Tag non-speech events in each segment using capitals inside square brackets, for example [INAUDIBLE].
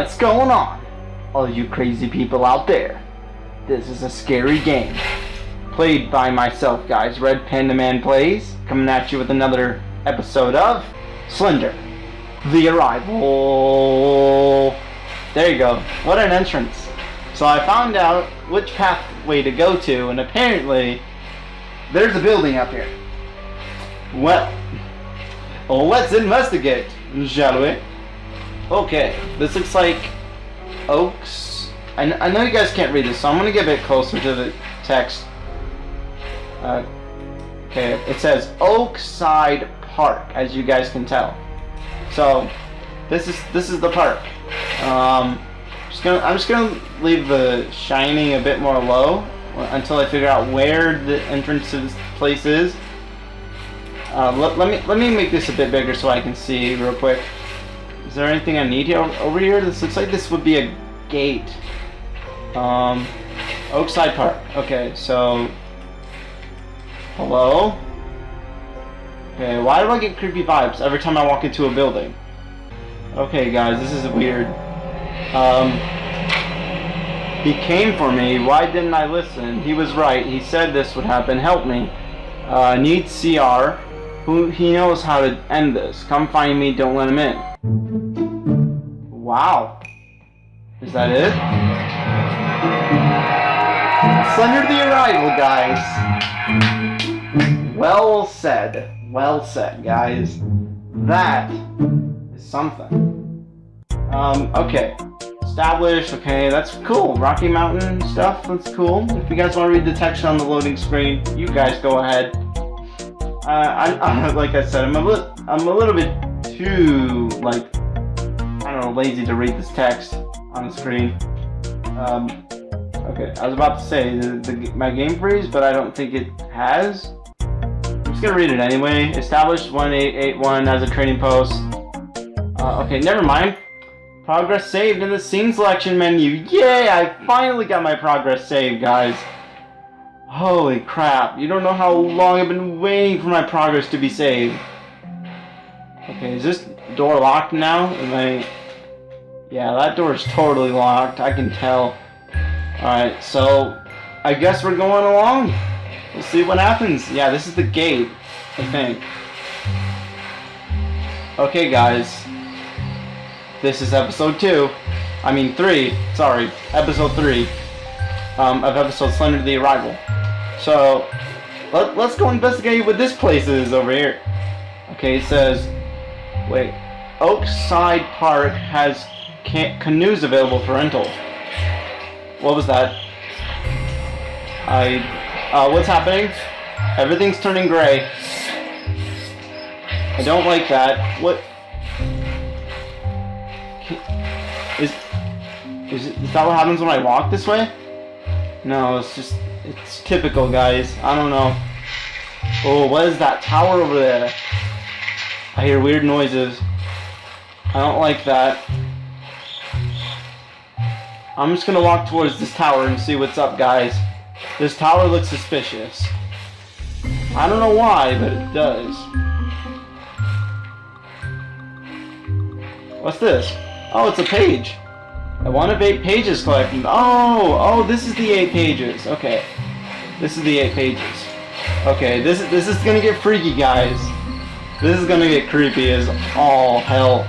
What's going on? All you crazy people out there. This is a scary game. Played by myself, guys. Red Panda Man Plays. Coming at you with another episode of Slender. The Arrival. There you go. What an entrance. So I found out which pathway to go to, and apparently there's a building up here. Well let's investigate, shall we? Okay, this looks like Oaks. I, I know you guys can't read this, so I'm going to get a bit closer to the text. Uh, okay, it says Oakside Park, as you guys can tell. So, this is this is the park. Um, just gonna, I'm just gonna leave the shining a bit more low until I figure out where the entrance to this place is. Uh, let, let me let me make this a bit bigger so I can see real quick. Is there anything I need here over here? This looks like this would be a gate. Um, Oakside Park. Okay, so hello. Okay, why do I get creepy vibes every time I walk into a building? Okay, guys, this is weird. Um, he came for me. Why didn't I listen? He was right. He said this would happen. Help me. Uh, need CR. Who he knows how to end this. Come find me. Don't let him in. Wow. Is that it? Slender the Arrival, guys. Well said. Well said, guys. That is something. Um, okay. Established, okay, that's cool. Rocky Mountain stuff, that's cool. If you guys want to read the text on the loading screen, you guys go ahead. Uh, I, I, [LAUGHS] like I said, I'm a, li I'm a little bit too, like, I don't know, lazy to read this text on the screen. Um, okay, I was about to say the, the, my game freeze, but I don't think it has. I'm just gonna read it anyway. Established 1881 as a training post. Uh, okay, never mind. Progress saved in the scene selection menu. Yay! I finally got my progress saved, guys. Holy crap. You don't know how long I've been waiting for my progress to be saved. Okay, is this door locked now? Am I... Yeah, that door is totally locked. I can tell. Alright, so... I guess we're going along. We'll see what happens. Yeah, this is the gate, I think. Okay, guys. This is episode 2. I mean 3. Sorry. Episode 3. Um, of episode Slender to the Arrival. So, let, let's go investigate what this place is over here. Okay, it says... Wait. Oakside Park has canoes available for rental. What was that? I... Uh, what's happening? Everything's turning gray. I don't like that. What... Is, is, is that what happens when I walk this way? No, it's just, it's typical, guys. I don't know. Oh, what is that tower over there? I hear weird noises. I don't like that. I'm just gonna walk towards this tower and see what's up, guys. This tower looks suspicious. I don't know why, but it does. What's this? Oh, it's a page. I want of eight pages collected. Oh, oh, this is the eight pages. Okay, this is the eight pages. Okay, this is this is gonna get freaky, guys. This is gonna get creepy as all hell.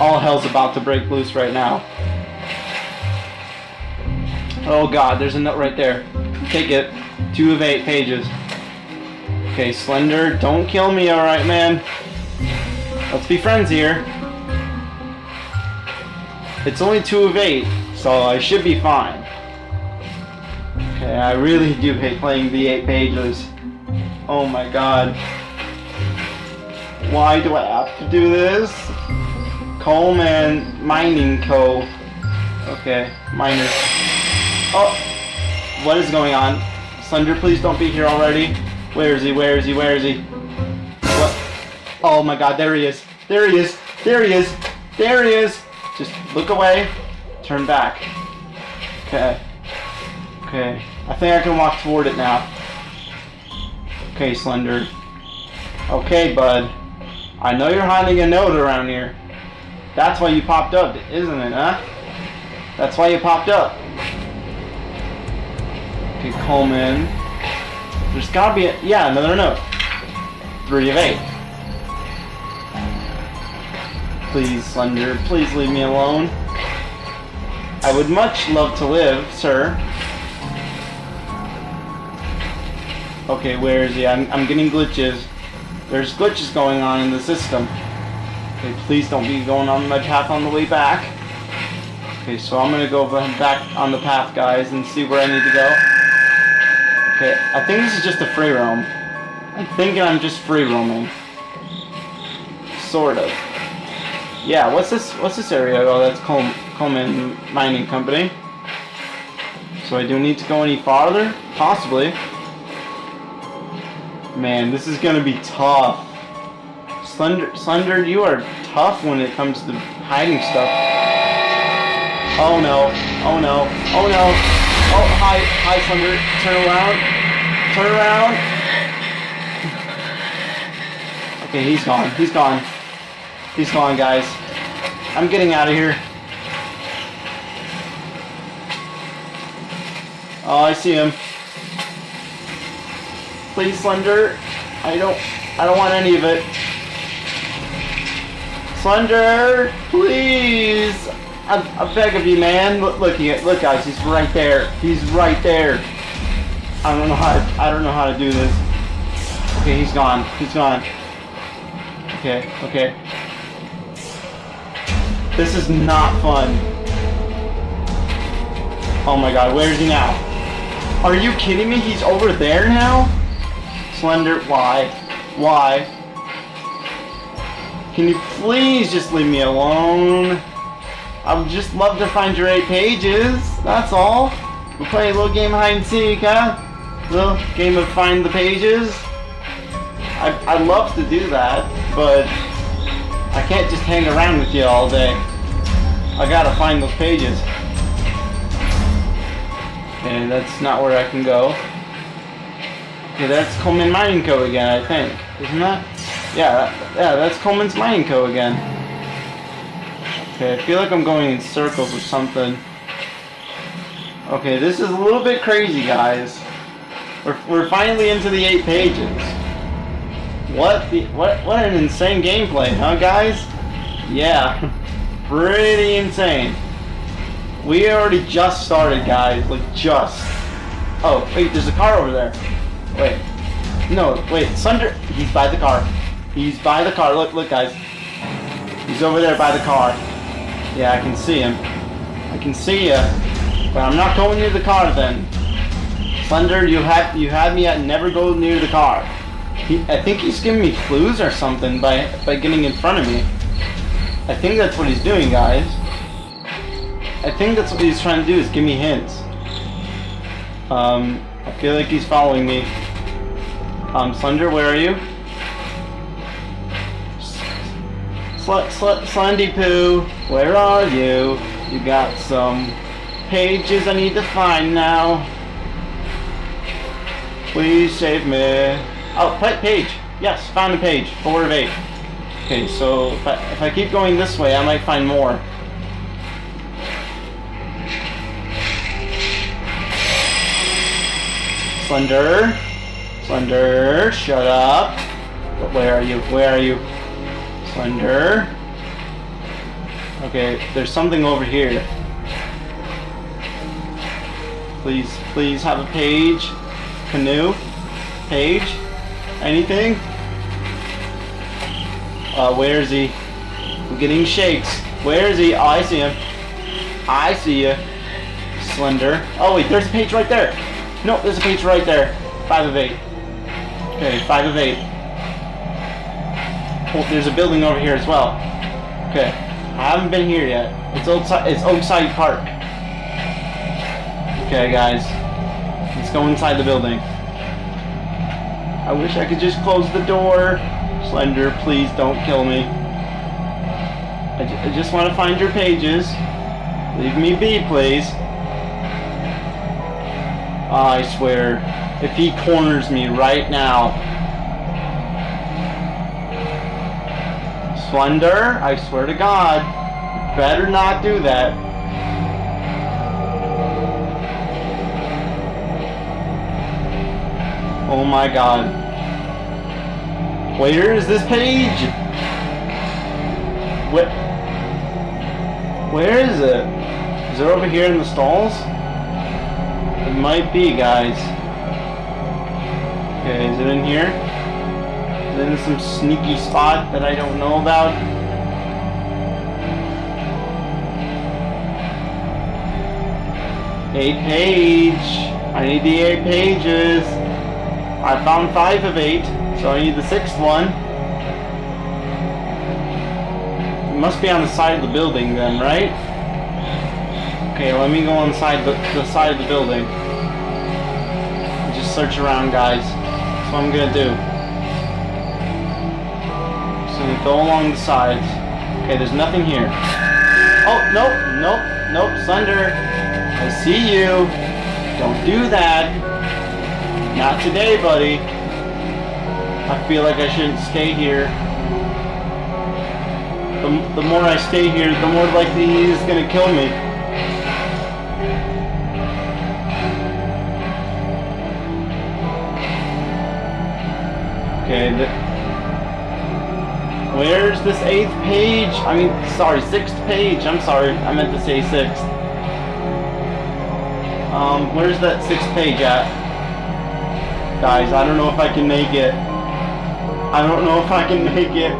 All hell's about to break loose right now. Oh god, there's a note right there. Take it. Two of eight pages. Okay, Slender, don't kill me, alright, man? Let's be friends here. It's only two of eight, so I should be fine. Okay, I really do hate playing the eight pages. Oh my god. Why do I have to do this? Coleman Mining Co. Okay, miners. Oh! What is going on? Slender, please don't be here already. Where is he? Where is he? Where is he? What? Oh my god, there he is. There he is. There he is. There he is. Just look away, turn back. Okay. Okay. I think I can walk toward it now. Okay, Slender. Okay, bud. I know you're hiding a note around here. That's why you popped up, isn't it, huh? That's why you popped up. Okay, Coleman. There's gotta be a, yeah, another note. Three of eight. Please, Slender, please leave me alone. I would much love to live, sir. Okay, where is he? I'm, I'm getting glitches. There's glitches going on in the system. Okay, please don't be going on my path on the way back. Okay, so I'm gonna go back on the path, guys, and see where I need to go. Okay, I think this is just a free roam. I'm thinking I'm just free roaming. Sort of. Yeah, what's this what's this area? Oh, that's Col Coleman Mining Company. So I do need to go any farther? Possibly. Man, this is gonna be tough. Slender, Slender, you are tough when it comes to hiding stuff. Oh no, oh no, oh no. Oh, hi, hi, Slender. Turn around. Turn around. [LAUGHS] Okay, he's gone. He's gone. He's gone, guys. I'm getting out of here. Oh, I see him. Please, Slender. I don't. I don't want any of it. Slender, please. I, I beg of you, man. Look, look, look, guys. He's right there. He's right there. I don't know how. To, I don't know how to do this. Okay, he's gone. He's gone. Okay. Okay. This is not fun. Oh my god, where is he now? Are you kidding me? He's over there now? Slender, why? Why? Can you please just leave me alone? I would just love to find your eight pages, that's all. We'll play a little game of hide and seek, huh? Little game of find the pages. I, I'd love to do that, but I can't just hang around with you all day. I gotta find those pages. And that's not where I can go. Okay, that's Coleman Mining Co. again, I think. Isn't that? Yeah, that, yeah, that's Coleman's Mining Co. again. Okay, I feel like I'm going in circles or something. Okay, this is a little bit crazy, guys. We're, we're finally into the eight pages. What the what what an insane gameplay, huh guys? Yeah. [LAUGHS] Pretty insane. We already just started guys, like just. Oh, wait, there's a car over there. Wait. No, wait, Sunder he's by the car. He's by the car. Look, look guys. He's over there by the car. Yeah, I can see him. I can see you. But I'm not going near the car then. Thunder, you have you had me at never go near the car. He, I think he's giving me clues or something by, by getting in front of me. I think that's what he's doing, guys. I think that's what he's trying to do, is give me hints. Um, I feel like he's following me. Um, Slender, where are you? Sl sl Slendy Poo, where are you? You got some pages I need to find now. Please save me. Oh, page. Yes, found a page. Four of eight. Okay, so if I, if I keep going this way, I might find more. Slender. Slender, shut up. Where are you? Where are you? Slender. Okay, there's something over here. Please, please have a page. Canoe. Page. Anything? Uh, where is he? I'm getting shakes. Where is he? Oh, I see him. I see you. Slender. Oh, wait, there's a page right there. No, there's a page right there. Five of eight. Okay, five of eight. Oh, there's a building over here as well. Okay. I haven't been here yet. It's Oakside, it's Oakside Park. Okay, guys. Let's go inside the building. I wish I could just close the door. Slender, please don't kill me. I, I just want to find your pages. Leave me be, please. Ah, I swear, if he corners me right now. Slender, I swear to God. better not do that. Oh my god. Where is this page? What? Where is it? Is it over here in the stalls? It might be, guys. Okay, is it in here? Is it in some sneaky spot that I don't know about? Eight page. I need the eight pages. I found five of eight, so I need the sixth one. It must be on the side of the building then, right? Okay, let me go inside the side, the, side of the building. Just search around, guys. That's what I'm gonna do. So we go along the sides. Okay, there's nothing here. Oh, nope, nope, nope, Slender. I see you. Don't do that. Not today, buddy. I feel like I shouldn't stay here. The, the more I stay here, the more likely he's gonna kill me. Okay, where's this eighth page? I mean, sorry, sixth page. I'm sorry, I meant to say sixth. Um, where's that sixth page at? Guys, I don't know if I can make it. I don't know if I can make it.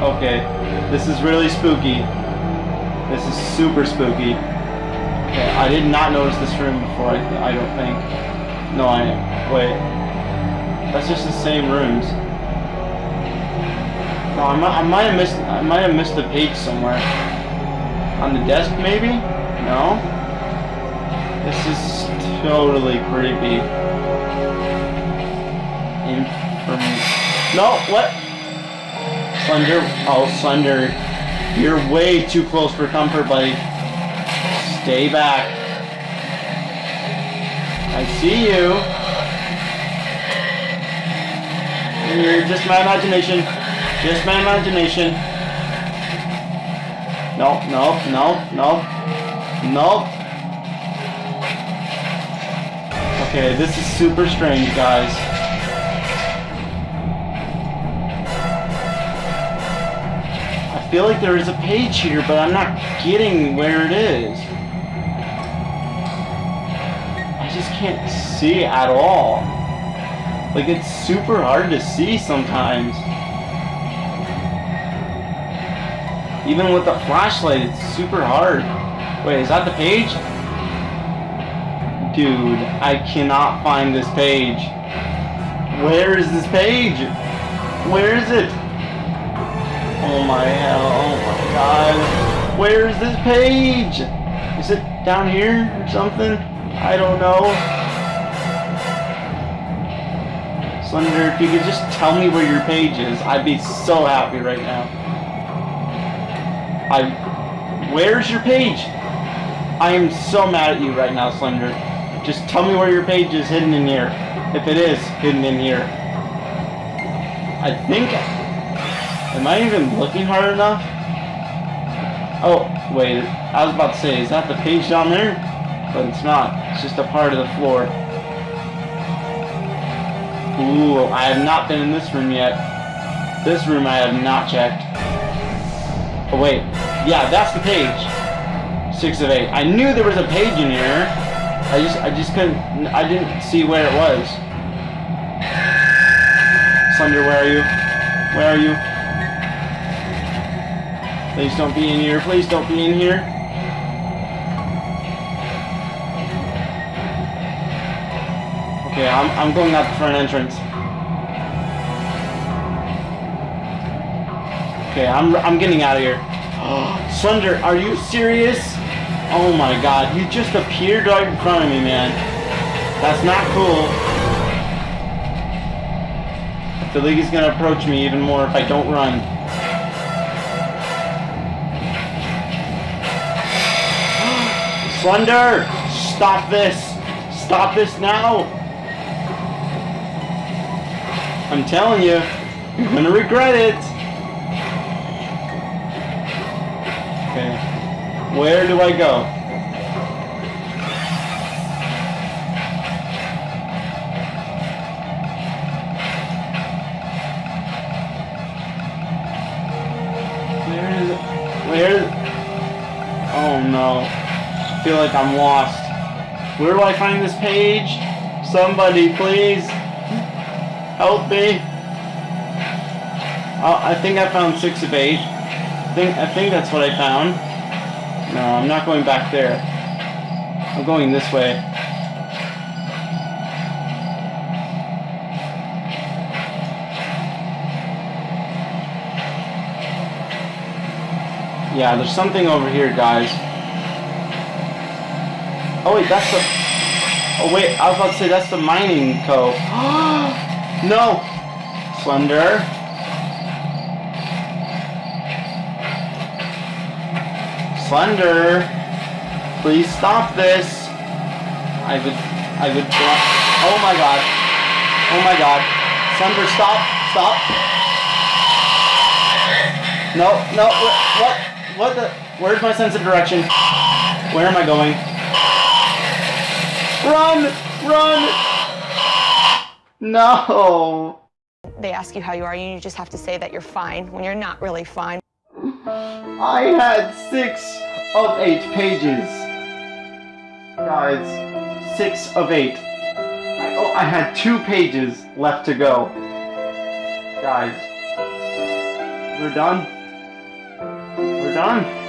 Okay, this is really spooky. This is super spooky. Okay, I did not notice this room before, I, I don't think. No, I... Wait. That's just the same rooms. No, I might, I might have missed... I might have missed a page somewhere. On the desk, maybe? No? This is totally creepy. No, what? Slender... Oh, Slender. You're way too close for comfort, buddy. Stay back. I see you. You're just my imagination. Just my imagination. No, no, no, no. No. Okay, this is super strange, guys. Feel like there is a page here, but I'm not getting where it is. I just can't see at all. Like, it's super hard to see sometimes. Even with the flashlight, it's super hard. Wait, is that the page? Dude, I cannot find this page. Where is this page? Where is it? Oh my hell, oh my god. Where is this page? Is it down here or something? I don't know. Slender, if you could just tell me where your page is, I'd be so happy right now. I... Where's your page? I am so mad at you right now, Slender. Just tell me where your page is hidden in here. If it is hidden in here. I think... Am I even looking hard enough? Oh, wait. I was about to say, is that the page down there? But it's not. It's just a part of the floor. Ooh, I have not been in this room yet. This room I have not checked. Oh, wait. Yeah, that's the page. Six of eight. I knew there was a page in here. I just, I just couldn't, I didn't see where it was. Slender, where are you? Where are you? Please don't be in here. Please don't be in here. Okay, I'm, I'm going out the front entrance. Okay, I'm, I'm getting out of here. [GASPS] Slender, are you serious? Oh my god, you just appeared right in front of me, man. That's not cool. The league is gonna approach me even more if I don't run. Thunder! Stop this! Stop this now! I'm telling you, you're gonna regret it! Okay. Where do I go? Feel like I'm lost. Where do I find this page? Somebody, please. Help me. Oh, I think I found six of eight. I think I think that's what I found. No, I'm not going back there. I'm going this way. Yeah, there's something over here, guys. Oh wait, that's the. Oh wait, I was about to say that's the mining cove. [GASPS] no, Slender. Slender, please stop this. I would, I would. Oh my god. Oh my god. Slender, stop, stop. No, no, what, what, what the? Where's my sense of direction? Where am I going? Run! Run! No! They ask you how you are, and you just have to say that you're fine when you're not really fine. I had six of eight pages. Guys, six of eight. I, oh, I had two pages left to go. Guys, we're done. We're done. [SIGHS]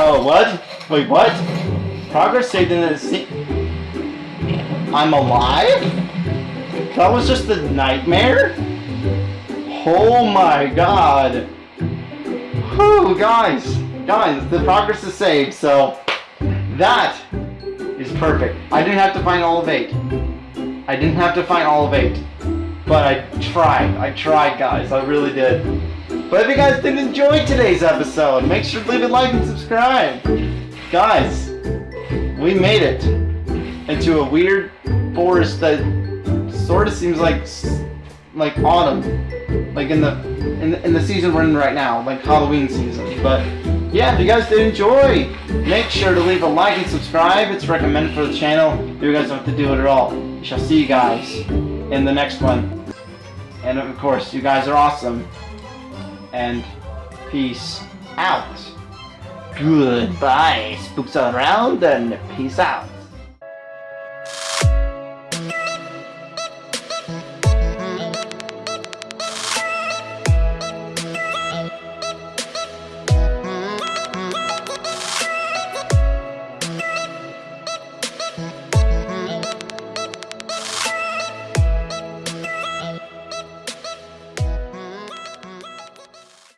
Oh, what? Wait, what? Progress saved in the sea. I'm alive? That was just a nightmare? Oh my god. Whew, guys. Guys, the progress is saved, so that is perfect. I didn't have to find all of eight. I didn't have to find all of eight. But I tried. I tried, guys. I really did. But if you guys did enjoy today's episode, make sure to leave a like and subscribe. Guys, we made it into a weird forest that sort of seems like like autumn, like in the in the, in the season we're in right now, like Halloween season. But yeah, if you guys did enjoy, make sure to leave a like and subscribe. It's recommended for the channel. You guys don't have to do it at all. Shall see you guys in the next one. And of course, you guys are awesome. And peace out. Goodbye, spooks around, and peace out.